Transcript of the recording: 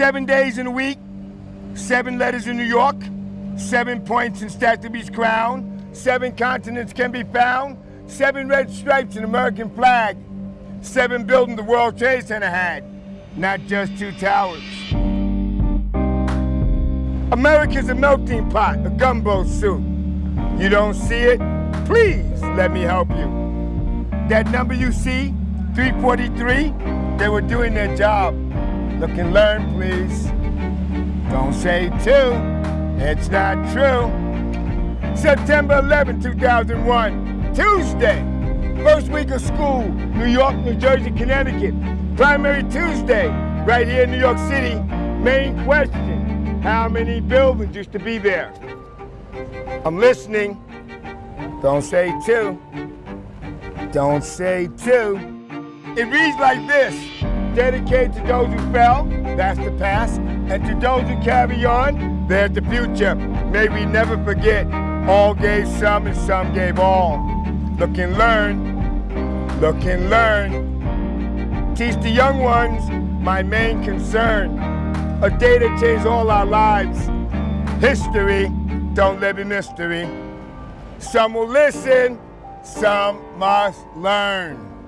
Seven days in a week, seven letters in New York, seven points in Statue's crown, seven continents can be found, seven red stripes in American flag, seven buildings the World Trade Center had, not just two towers. America's a melting pot, a gumbo soup. You don't see it? Please let me help you. That number you see, 343, they were doing their job. Look and learn, please. Don't say two, it's not true. September 11, 2001, Tuesday. First week of school, New York, New Jersey, Connecticut. Primary Tuesday, right here in New York City. Main question, how many buildings used to be there? I'm listening. Don't say two. Don't say two. It reads like this. Dedicated to those who fell, that's the past, and to those who carry on, there's the future. May we never forget, all gave some and some gave all. Look and learn, look and learn. Teach the young ones, my main concern. A day that changed all our lives. History, don't live in mystery. Some will listen, some must learn.